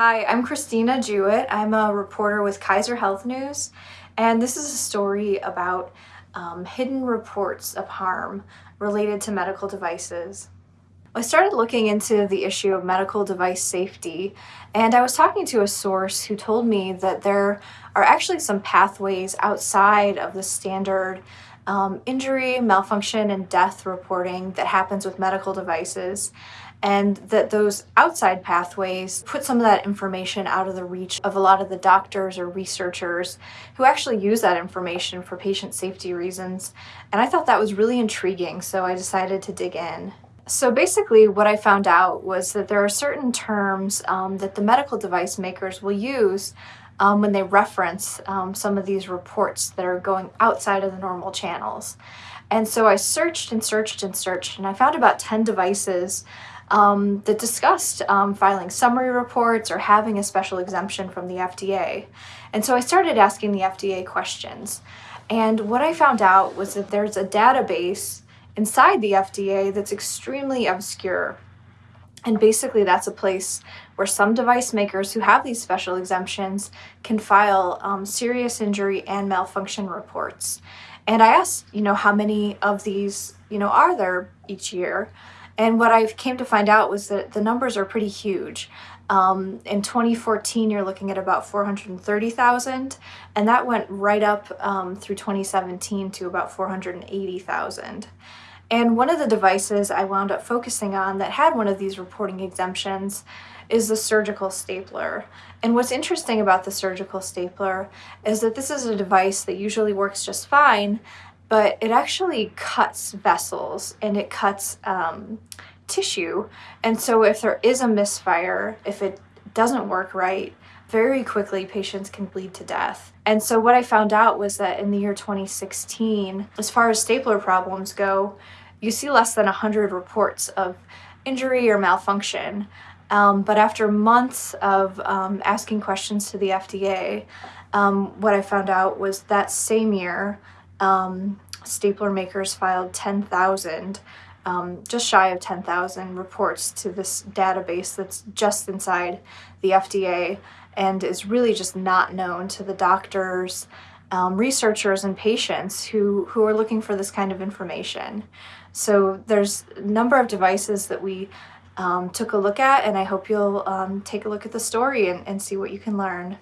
Hi, I'm Christina Jewett. I'm a reporter with Kaiser Health News, and this is a story about um, hidden reports of harm related to medical devices. I started looking into the issue of medical device safety, and I was talking to a source who told me that there are actually some pathways outside of the standard um, injury, malfunction, and death reporting that happens with medical devices and that those outside pathways put some of that information out of the reach of a lot of the doctors or researchers who actually use that information for patient safety reasons. And I thought that was really intriguing, so I decided to dig in. So basically what I found out was that there are certain terms um, that the medical device makers will use um, when they reference um, some of these reports that are going outside of the normal channels. And so I searched and searched and searched and I found about 10 devices um, that discussed um, filing summary reports or having a special exemption from the FDA. And so I started asking the FDA questions. And what I found out was that there's a database inside the FDA that's extremely obscure. And basically that's a place where some device makers who have these special exemptions can file um, serious injury and malfunction reports. And I asked, you know, how many of these, you know, are there each year? And what I came to find out was that the numbers are pretty huge. Um, in 2014, you're looking at about 430,000, and that went right up um, through 2017 to about 480,000. And one of the devices I wound up focusing on that had one of these reporting exemptions is the surgical stapler. And what's interesting about the surgical stapler is that this is a device that usually works just fine, but it actually cuts vessels and it cuts um, tissue. And so if there is a misfire, if it doesn't work right, very quickly patients can bleed to death. And so what I found out was that in the year 2016, as far as stapler problems go, you see less than 100 reports of injury or malfunction. Um, but after months of um, asking questions to the FDA, um, what I found out was that same year, um, stapler makers filed 10,000, um, just shy of 10,000 reports to this database that's just inside the FDA and is really just not known to the doctors, um, researchers, and patients who, who are looking for this kind of information. So there's a number of devices that we um, took a look at and I hope you'll um, take a look at the story and, and see what you can learn.